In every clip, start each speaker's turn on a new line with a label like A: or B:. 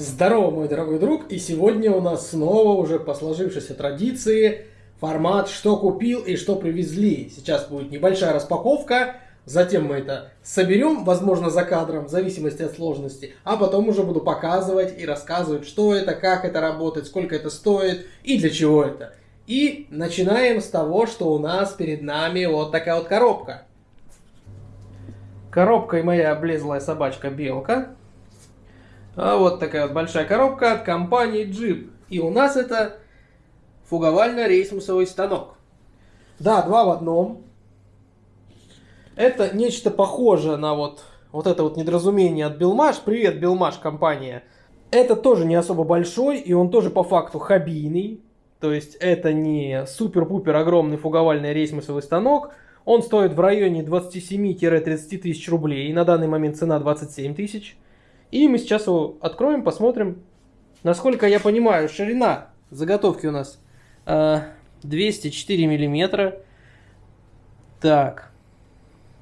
A: Здорово, мой дорогой друг, и сегодня у нас снова уже по сложившейся традиции формат «Что купил и что привезли». Сейчас будет небольшая распаковка, затем мы это соберем, возможно, за кадром, в зависимости от сложности, а потом уже буду показывать и рассказывать, что это, как это работает, сколько это стоит и для чего это. И начинаем с того, что у нас перед нами вот такая вот коробка. Коробкой моя облезлая собачка Белка. А вот такая вот большая коробка от компании Jeep. И у нас это фуговально-рейсмусовый станок. Да, два в одном. Это нечто похожее на вот, вот это вот недоразумение от Билмаш. Привет, Билмаш компания. Это тоже не особо большой, и он тоже по факту хоббийный. То есть это не супер-пупер огромный фуговальный рейсмусовый станок. Он стоит в районе 27-30 тысяч рублей. На данный момент цена 27 тысяч. И мы сейчас его откроем, посмотрим. Насколько я понимаю, ширина заготовки у нас э, 204 миллиметра. Так,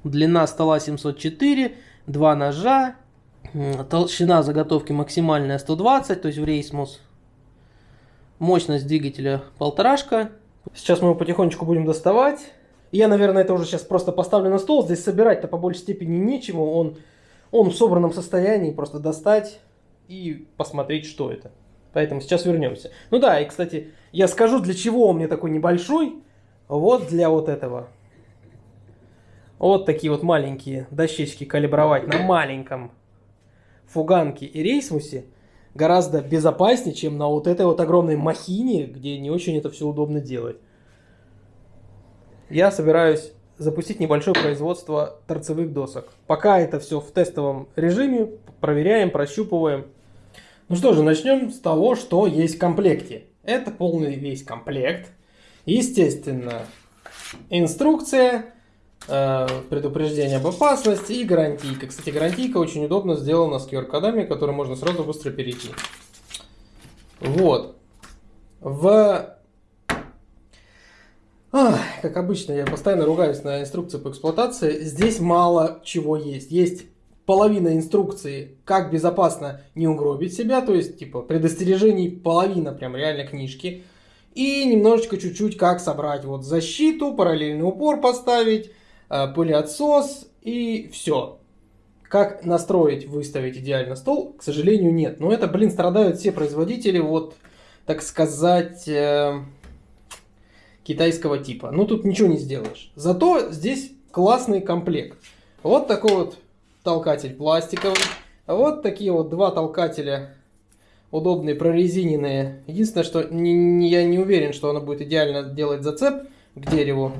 A: длина стола 704, два ножа, толщина заготовки максимальная 120, то есть в рейсмус. Мощность двигателя полторашка. Сейчас мы его потихонечку будем доставать. Я, наверное, это уже сейчас просто поставлю на стол. Здесь собирать-то по большей степени нечему. Он он в собранном состоянии, просто достать и посмотреть, что это. Поэтому сейчас вернемся. Ну да, и, кстати, я скажу, для чего он мне такой небольшой. Вот для вот этого. Вот такие вот маленькие дощечки калибровать на маленьком фуганке и рейсмусе гораздо безопаснее, чем на вот этой вот огромной махине, где не очень это все удобно делать. Я собираюсь запустить небольшое производство торцевых досок. Пока это все в тестовом режиме, проверяем, прощупываем. Ну что же, начнем с того, что есть в комплекте. Это полный весь комплект. Естественно, инструкция, э, предупреждение об опасности и гарантийка. Кстати, гарантийка очень удобно сделана с QR-кодами, которые можно сразу быстро перейти. Вот. В Как обычно, я постоянно ругаюсь на инструкции по эксплуатации. Здесь мало чего есть. Есть половина инструкции, как безопасно не угробить себя, то есть, типа, предостережений половина прям реально книжки. И немножечко чуть-чуть как собрать вот защиту, параллельный упор поставить, э, пылеотсос и все. Как настроить, выставить идеально стол, к сожалению, нет. Но это, блин, страдают все производители, вот, так сказать, э, китайского типа. Ну, тут ничего не сделаешь. Зато здесь классный комплект. Вот такой вот толкатель пластиковый. Вот такие вот два толкателя удобные, прорезиненные. Единственное, что не, не, я не уверен, что оно будет идеально делать зацеп к дереву.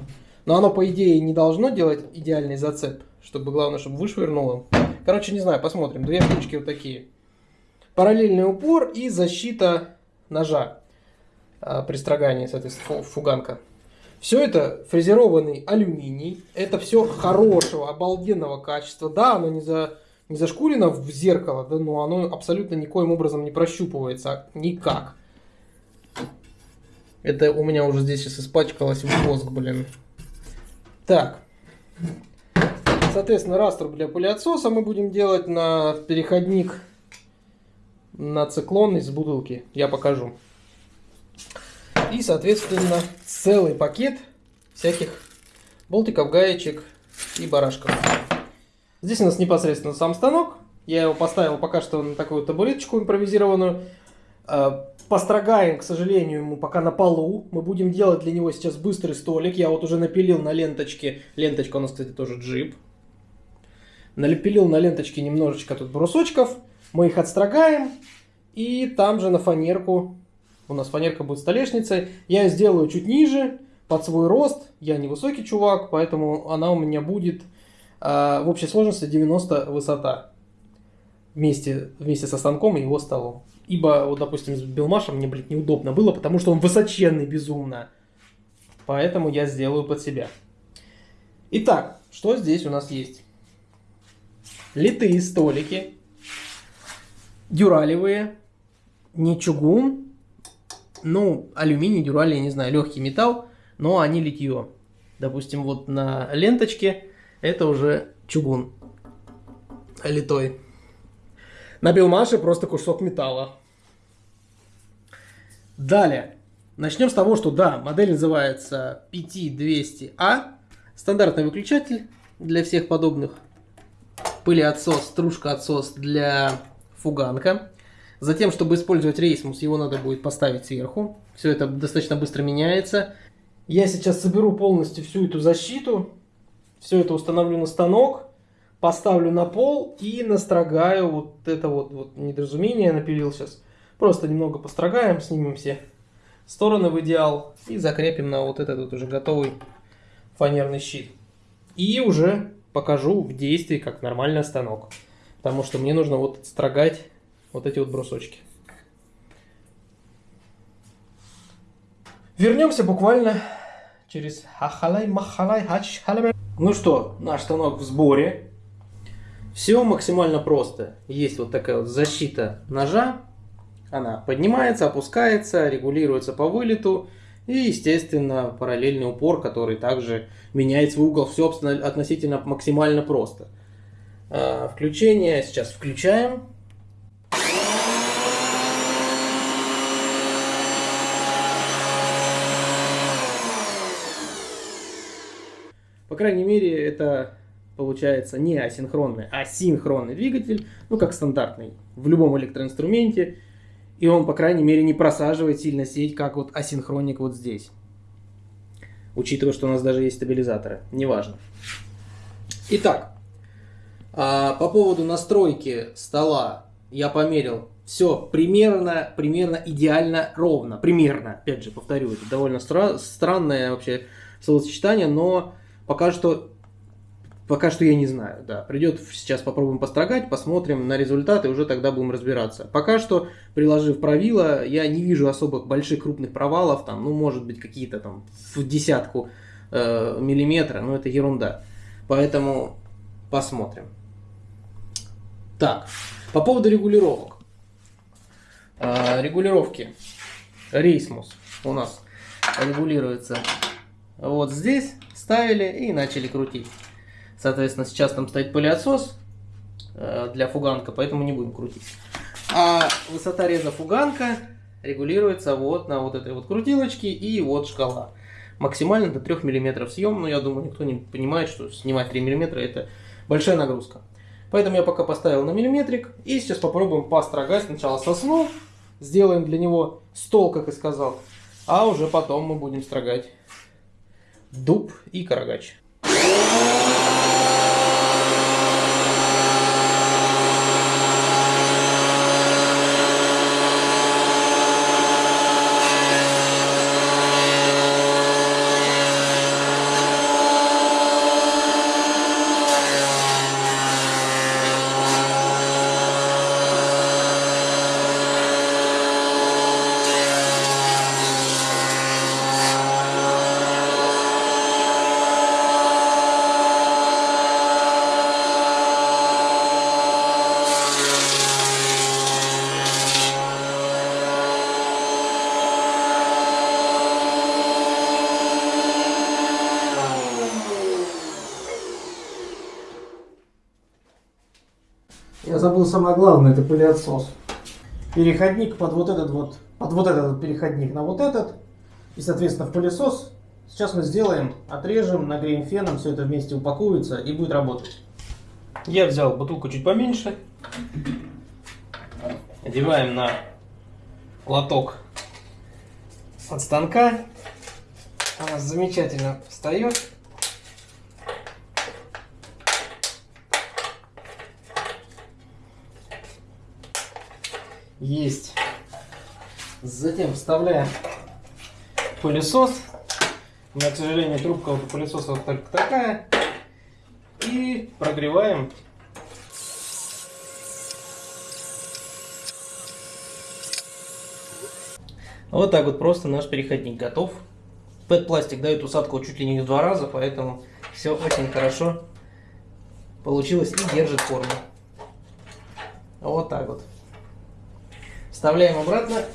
A: Но оно, по идее, не должно делать идеальный зацеп. Чтобы, главное, чтобы вышвырнуло. Короче, не знаю, посмотрим. Две штучки вот такие. Параллельный упор и защита ножа. А, при строгании, соответственно, фуганка. Все это фрезерованный алюминий. Это все хорошего, обалденного качества. Да, оно не, за, не зашкурено в зеркало, да, но оно абсолютно никоим образом не прощупывается. Никак. Это у меня уже здесь сейчас испачкалось в воск, блин. Так. Соответственно, раструб для пылеотсоса мы будем делать на переходник на циклон из бутылки. Я покажу. И, соответственно, целый пакет всяких болтиков, гаечек и барашков. Здесь у нас непосредственно сам станок. Я его поставил пока что на такую табуреточку импровизированную. А, построгаем, к сожалению, ему пока на полу. Мы будем делать для него сейчас быстрый столик. Я вот уже напилил на ленточке. Ленточка у нас, кстати, тоже джип. Налепилил на ленточке немножечко тут брусочков. Мы их отстрогаем. И там же на фанерку у нас фанерка будет столешницей. Я сделаю чуть ниже, под свой рост. Я не высокий чувак, поэтому она у меня будет э, в общей сложности 90 высота. Вместе, вместе со станком и его столом. Ибо, вот, допустим, с Белмашем мне, блядь, неудобно было, потому что он высоченный безумно. Поэтому я сделаю под себя. Итак, что здесь у нас есть? Литые столики. Дюралевые. Не чугун, ну, алюминий, дюраль, я не знаю, легкий металл, но они литье. Допустим, вот на ленточке это уже чугун литой. На Белмаше просто кусок металла. Далее. Начнем с того, что да, модель называется PT200A. Стандартный выключатель для всех подобных. Пылеотсос, стружка-отсос для фуганка. Затем, чтобы использовать рейсмус, его надо будет поставить сверху. Все это достаточно быстро меняется. Я сейчас соберу полностью всю эту защиту. Все это установлю на станок. Поставлю на пол и настрогаю вот это вот, вот недоразумение. Напилил сейчас. Просто немного построгаем, снимем все стороны в идеал. И закрепим на вот этот вот уже готовый фанерный щит. И уже покажу в действии, как нормальный станок. Потому что мне нужно вот строгать вот эти вот брусочки. Вернемся буквально через хахалай, махалай, хач, Ну что, наш станок в сборе. Все максимально просто. Есть вот такая вот защита ножа. Она поднимается, опускается, регулируется по вылету. И, естественно, параллельный упор, который также меняет свой угол. Все относительно максимально просто. А, включение сейчас включаем. Крайней мере, это получается не асинхронный, а синхронный двигатель, ну как стандартный в любом электроинструменте. И он, по крайней мере, не просаживает сильно сеть, как вот асинхроник вот здесь. Учитывая, что у нас даже есть стабилизаторы. Неважно. Итак, а, по поводу настройки стола я померил. Все примерно, примерно идеально ровно. Примерно, опять же, повторю, это довольно стра странное вообще словосочетание, но пока что Пока что я не знаю, да. Придет сейчас попробуем построгать, посмотрим на результаты, уже тогда будем разбираться. Пока что, приложив правила, я не вижу особых больших крупных провалов, там, ну, может быть, какие-то там в десятку э, миллиметра, но это ерунда. Поэтому посмотрим. Так, по поводу регулировок. Э, регулировки. Рейсмус у нас регулируется вот здесь, ставили и начали крутить. Соответственно, сейчас там стоит пылеотсос э, для фуганка, поэтому не будем крутить. А высота реза фуганка регулируется вот на вот этой вот крутилочке и вот шкала. Максимально до 3 мм съем, но я думаю, никто не понимает, что снимать 3 мм это большая нагрузка. Поэтому я пока поставил на миллиметрик и сейчас попробуем построгать сначала сосну, сделаем для него стол, как и сказал, а уже потом мы будем строгать дуб и карагач. Я забыл самое главное, это пылеотсос. Переходник под вот этот вот, под вот этот переходник на вот этот. И, соответственно, в пылесос. Сейчас мы сделаем, отрежем, нагреем феном, все это вместе упакуется и будет работать. Я взял бутылку чуть поменьше. Одеваем на лоток от станка. Она замечательно встает. Есть. Затем вставляем пылесос. У меня, к сожалению, трубка у пылесоса только такая. И прогреваем. Вот так вот просто наш переходник готов. PET-пластик дает усадку чуть ли не в два раза, поэтому все очень хорошо получилось и держит форму. Вот так вот. Вставляем обратно.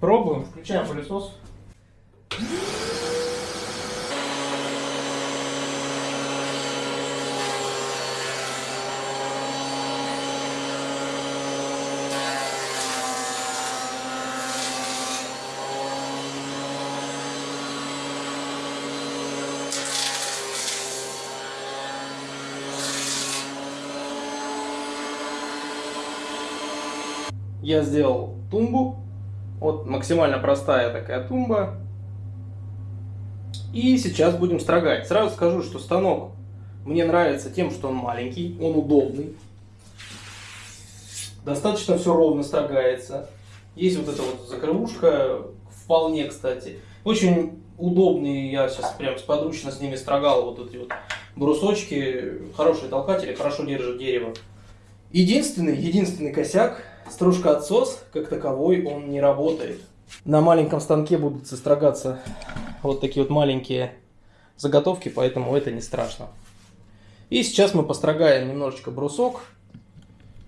A: Пробуем, включаем пылесос. Я сделал тумбу. Вот максимально простая такая тумба. И сейчас будем строгать. Сразу скажу, что станок мне нравится тем, что он маленький, он удобный. Достаточно все ровно строгается. Есть вот эта вот закрывушка, вполне, кстати. Очень удобные, я сейчас прям сподручно с ними строгал вот эти вот брусочки. Хорошие толкатели, хорошо держат дерево. Единственный, единственный косяк, стружка отсос, как таковой, он не работает. На маленьком станке будут сострогаться вот такие вот маленькие заготовки, поэтому это не страшно. И сейчас мы построгаем немножечко брусок,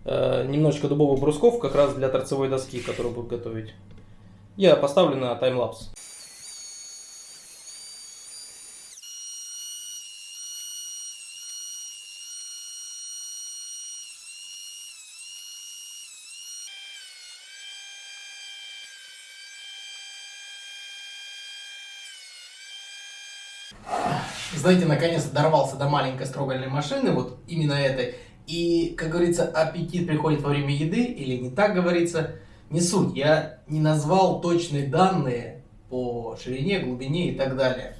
A: э, немножечко дубовых брусков, как раз для торцевой доски, которую будут готовить. Я поставлю на таймлапс.
B: Знаете, наконец дорвался до маленькой строгальной машины, вот именно этой. И, как говорится, аппетит приходит во время еды, или не так говорится, не суть. Я не назвал точные данные по ширине, глубине и так далее.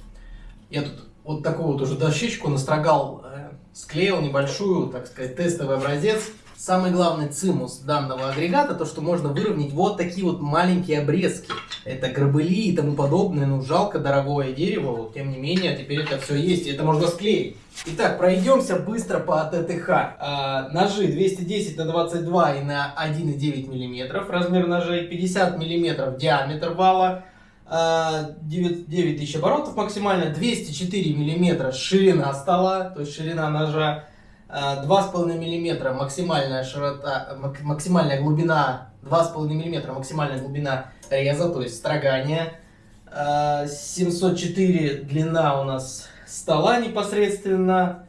B: Я тут вот такую вот уже дощечку настрогал, э, склеил небольшую, так сказать, тестовый образец Самый главный цимус данного агрегата, то что можно выровнять вот такие вот маленькие обрезки. Это грабыли и тому подобное, ну жалко дорогое дерево, вот, тем не менее теперь это все есть, и это можно склеить. Итак, пройдемся быстро по ТТХ. А, ножи 210 на 22 и на 1,9 мм, размер ножей 50 мм диаметр вала. 9, 9 тысяч оборотов максимально, 204 мм ширина стола, то есть ширина ножа, 2,5 мм максимальная широта, максимальная глубина, 2,5 мм максимальная глубина реза, то есть строгания. 704 длина у нас стола непосредственно.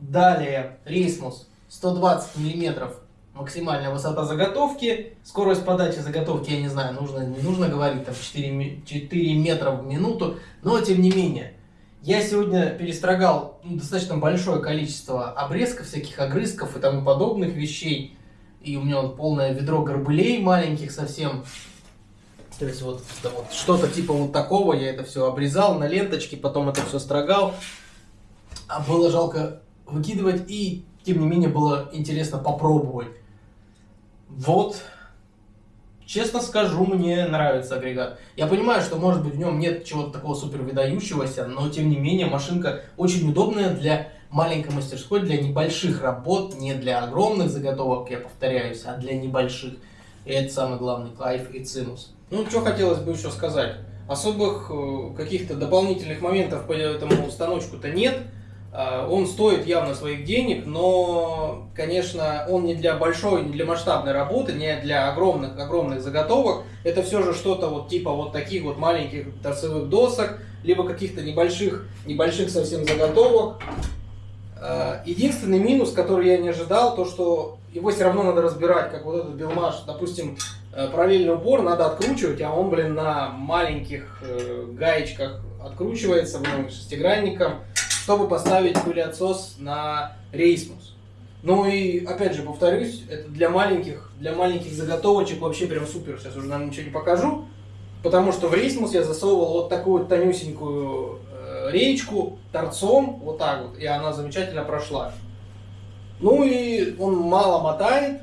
B: Далее рейсмус 120 мм максимальная высота заготовки. Скорость подачи заготовки, я не знаю, нужно, не нужно говорить, там 4, 4 метра в минуту, но тем не менее. Я сегодня перестрогал ну, достаточно большое количество обрезков, всяких огрызков и тому подобных вещей. И у меня вот полное ведро горбылей маленьких совсем. То есть вот, да, вот что-то типа вот такого, я это все обрезал на ленточке, потом это все строгал. А было жалко выкидывать и, тем не менее, было интересно попробовать. Вот Честно скажу, мне нравится агрегат. Я понимаю, что может быть в нем нет чего-то такого супер выдающегося, но тем не менее машинка очень удобная для маленькой мастерской, для небольших работ, не для огромных заготовок, я повторяюсь, а для небольших. И это самый главный кайф и цимус.
A: Ну, что хотелось бы еще сказать. Особых э, каких-то дополнительных моментов по этому станочку-то нет. А, он стоит явно своих денег, но, конечно, он не для большой, не для масштабной работы, не для огромных, огромных заготовок. Это все же что-то вот типа вот таких вот маленьких торцевых досок, либо каких-то небольших, небольших совсем заготовок. А, единственный минус, который я не ожидал, то что его все равно надо разбирать, как вот этот билмаш, допустим, э, параллельный упор надо откручивать, а он, блин, на маленьких э, гаечках откручивается, блин, шестигранником чтобы поставить пылеотсос на рейсмус. Ну и, опять же, повторюсь, это для маленьких, для маленьких заготовочек вообще прям супер. Сейчас уже нам ничего не покажу. Потому что в рейсмус я засовывал вот такую вот тонюсенькую э, речку торцом, вот так вот, и она замечательно прошла. Ну и он мало мотает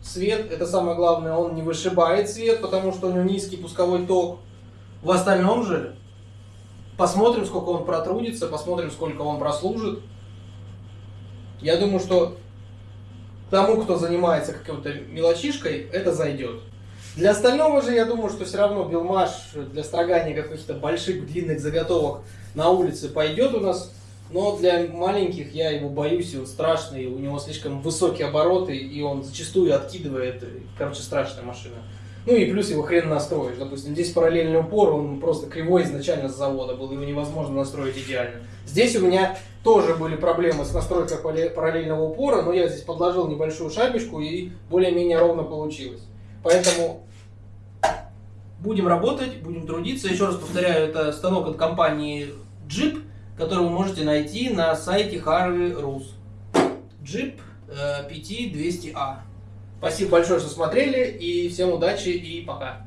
A: свет, это самое главное, он не вышибает свет, потому что у него низкий пусковой ток. В остальном же Посмотрим, сколько он протрудится, посмотрим, сколько он прослужит. Я думаю, что тому, кто занимается какой-то мелочишкой, это зайдет. Для остального же, я думаю, что все равно билмаш для строгания каких-то больших длинных заготовок на улице пойдет у нас. Но для маленьких я его боюсь, и он страшный, у него слишком высокие обороты, и он зачастую откидывает. Короче, страшная машина. Ну и плюс его хрен настроишь. Допустим, здесь параллельный упор, он просто кривой изначально с завода был, его невозможно настроить идеально. Здесь у меня тоже были проблемы с настройкой параллельного упора, но я здесь подложил небольшую шайбочку и более-менее ровно получилось. Поэтому
B: Будем работать, будем трудиться. Еще раз повторяю, это станок от компании Jeep, который вы можете найти на сайте Harvey Rus. Jeep э, PT200A.
A: Спасибо большое, что смотрели, и всем удачи и пока.